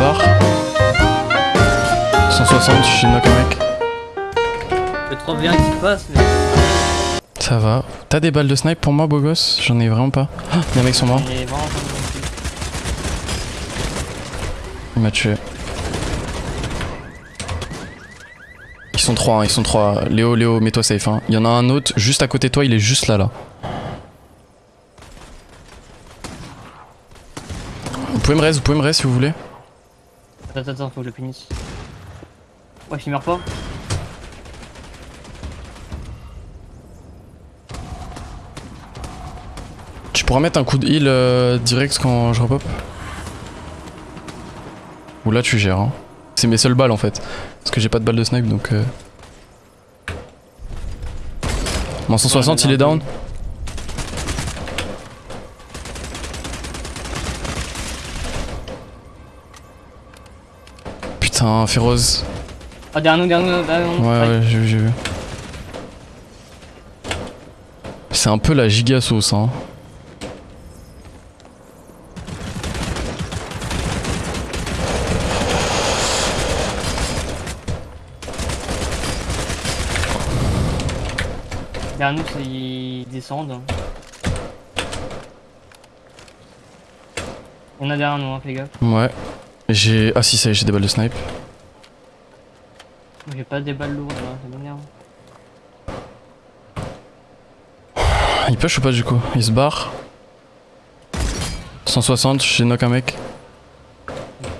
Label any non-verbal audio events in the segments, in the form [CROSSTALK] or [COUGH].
barre. 160, je suis knock un mec. Le 3v1 qui passe, mais. Ça va. T'as des balles de snipe pour moi, beau gosse? J'en ai vraiment pas. Ah, y'a un mec sur moi. il est vraiment pas bon non plus. Il m'a tué. Ils sont trois, hein, ils sont trois. Léo, Léo, mets-toi safe. Hein. Il y en a un autre juste à côté de toi, il est juste là, là. Vous pouvez me reste, vous pouvez me reste si vous voulez. Attends, attends, faut que je le finisse. Ouais, il meurt pas. Tu pourras mettre un coup de heal euh, direct quand je repop Ou là tu gères. Hein. C'est mes seules balles en fait. Parce que j'ai pas de balles de snipe donc. Euh... Mon 160 il est down. Putain, féroce. Ah, derrière nous, derrière nous, derrière nous. Ouais, ouais, j'ai vu, j'ai vu. C'est un peu la giga sauce, hein. Derrière nous, c'est- ils descendent. Il y en a derrière nous, hein, fais gaffe. Ouais. J'ai. Ah si, ça y est, j'ai des balles de snipe. J'ai pas des balles lourdes là, ça m'énerve. Il push ou pas du coup? Il se barre. 160, j'ai knock un mec. Ok.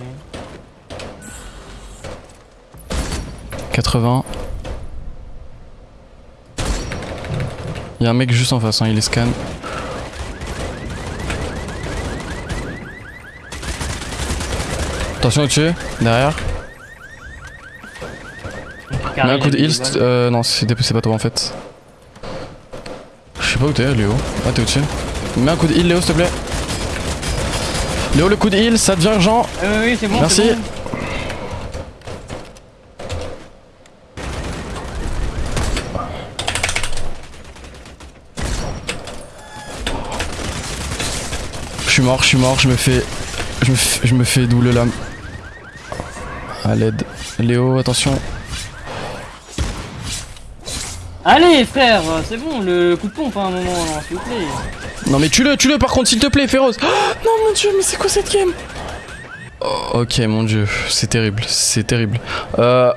80. Il y a un mec juste en face, hein, il est scan. Attention au-dessus, derrière. Mets un coup de heal, euh, non c'est pas toi en fait. Je sais pas où t'es Léo. Ah t'es au-dessus. Mets un coup de heal Léo s'il te plaît. Léo le coup de heal, ça devient urgent. Ah oui, c'est bon. Merci. Je suis mort, je suis mort, je me fais. Je me fais, je me fais double lame. À l'aide. Léo, attention. Allez, frère, c'est bon, le coup de pompe hein, à un moment, s'il vous plaît. Non mais tue-le, tue-le par contre s'il te plaît, féroce. [GASPS] Oh, non mon dieu, mais c'est quoi cette game? Oh, Ok mon dieu, c'est terrible, c'est terrible. Euh,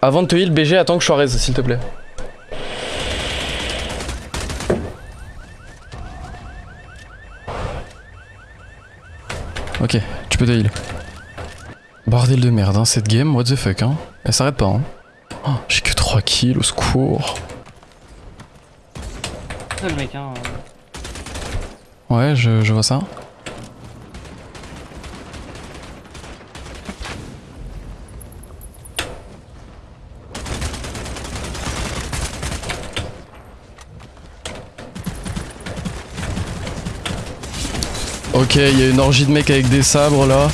avant de te heal, BG, attends que je sois raise, s'il te plaît. Ok, tu peux te heal. Bordel de merde, hein, cette game, what the fuck, hein. Elle s'arrête pas, hein. Oh, J'ai que 3 kills, au secours. Le mec, hein. Ouais, je, je vois ça. Ok, il y a une orgie de mecs avec des sabres là.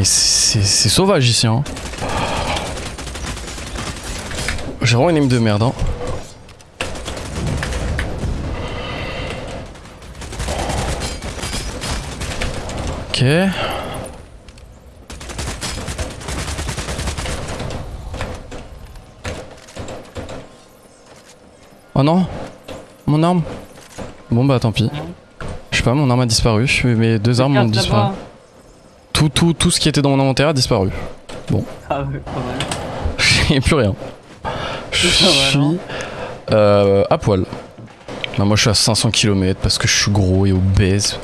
Mais c'est sauvage ici hein. J'ai vraiment une aim de merde hein. Ok. Oh non Mon arme Bon bah tant pis. Je sais pas, mon arme a disparu. Mes deux armes ont disparu. Tout, tout, tout ce qui était dans mon inventaire a disparu. Ah ouais, pas mal. J'ai plus rien. Je suis euh, à poil. Moi je suis à 500 km parce que je suis gros et obèse.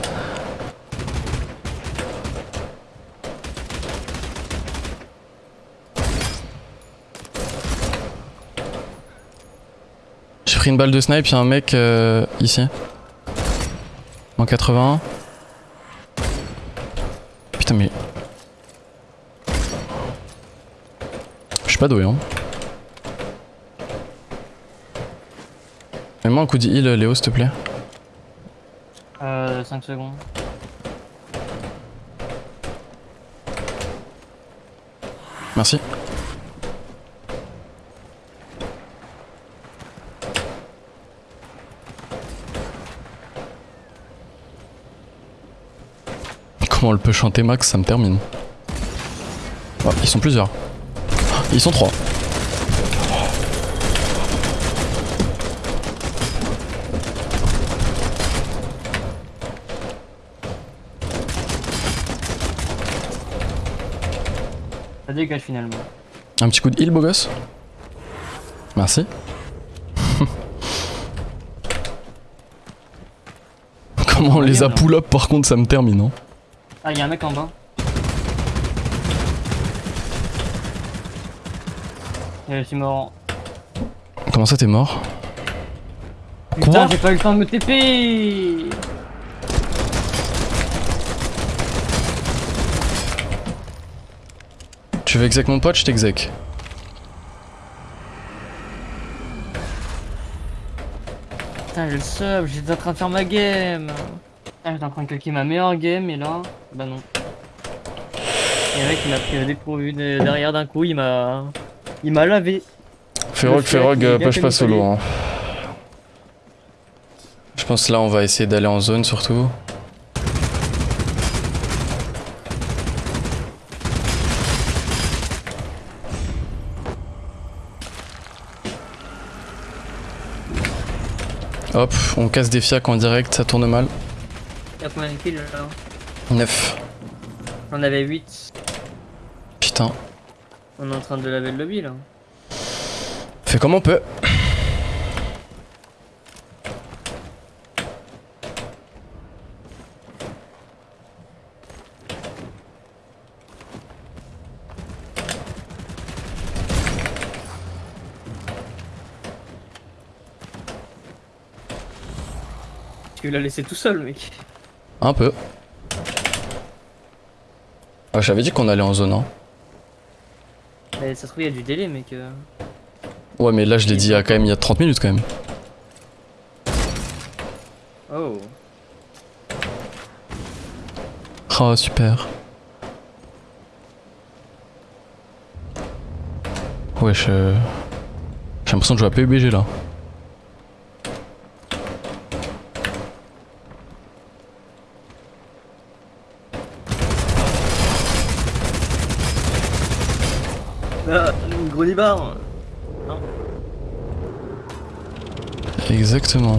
J'ai pris une balle de snipe, y'a un mec euh, ici. En 81. Putain mais... Je suis pas doué hein. Mets-moi un coup de heal Léo s'il te plaît. Euh, 5 secondes. Merci. Comment elle peut chanter Max, ça me termine. Oh, ils sont plusieurs. Ils sont trois. Ça dégage finalement. Un petit coup de heal, beau gosse Merci. [LAUGHS] Comment on les a pull up par contre ça me termine hein. Ah, y'a un mec en bas. Et je suis mort. Comment ça t'es mort? Putain, j'ai pas eu le temps de me TP Tu veux exec mon pote, je t'exec. Putain, j'ai le sub, j'étais en train de faire ma game. Putain, j'étais en train de ma meilleure game et là, bah non. Et le mec, il m'a pris dépourvu de- derrière d'un coup, il m'a. Il m'a lavé. Ferrog, Ferrog, push pas solo. Hein. Je pense là on va essayer d'aller en zone surtout. Hop, on casse des fiacs en direct, ça tourne mal. Y'a combien de kills là 9. On avait 8. Putain. On est en train de laver le lobby là. Fait comme on peut. Tu l'as laissé tout seul, mec. Un peu. Ah, J'avais dit qu'on allait en zone, hein. Mais ça se trouve, il y a du délai, mec. Ouais, mais là je l'ai dit il y a quand même il y a 30 minutes quand même. Oh. Oh, super. Wesh. euh, J'ai l'impression de jouer à PUBG là. Libar. Exactement.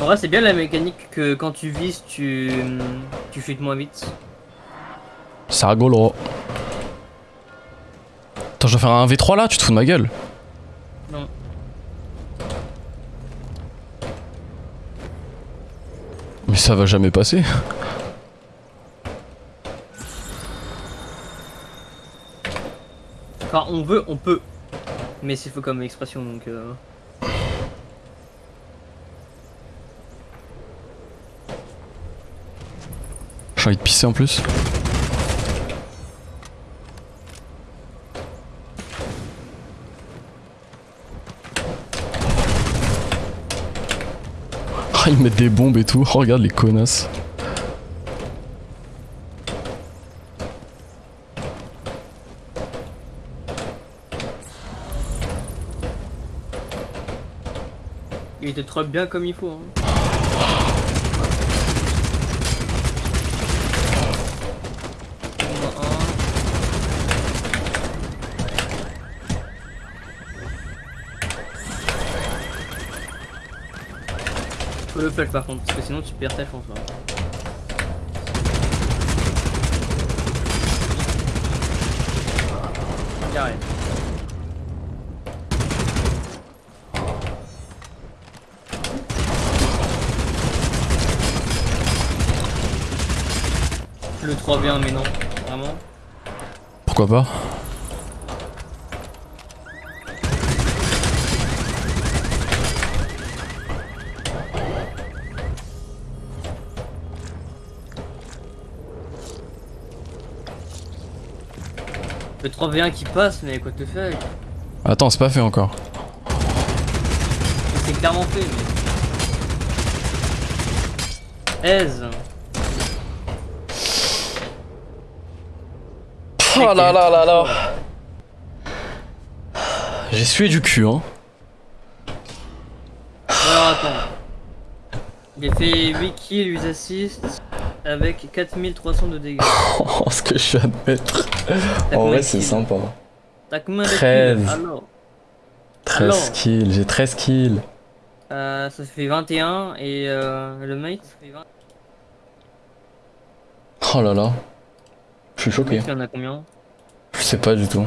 En vrai, c'est bien la mécanique que quand tu vises, tu. Tu fuites moins vite. C'est rigolo. Attends, je dois faire un V3 là Tu te fous de ma gueule Non. Mais ça va jamais passer. Quand on veut, on peut. Mais c'est faux comme expression donc. euh, J'ai envie de pisser en plus. Ah, [LAUGHS] ils mettent des bombes et tout. Oh, regarde les connasses. Il était trop bien comme il faut. Hein. On a un. Par contre, parce que sinon tu perds ta chance. hein. Carré. Le 3 bien, mais non, vraiment. Pourquoi pas? Le 3v1 qui passe, mais quoi te fait Attends, c'est pas fait encore. C'est clairement fait, mais. Aise Oh là là là là J'ai sué du cul, hein. Alors attends. J'ai fait 8 kills, 8 assists avec 4300 de dégâts. [LAUGHS] Oh, ce que je viens de mettre. En vrai, c'est sympa. T'as combien de 13. kills Alors 13 Alors kills, j'ai 13 kills. euh, Ça fait 21 et euh, le mate ça fait 20. Oh là là. Je suis choqué. il en a combien? Je sais pas du tout.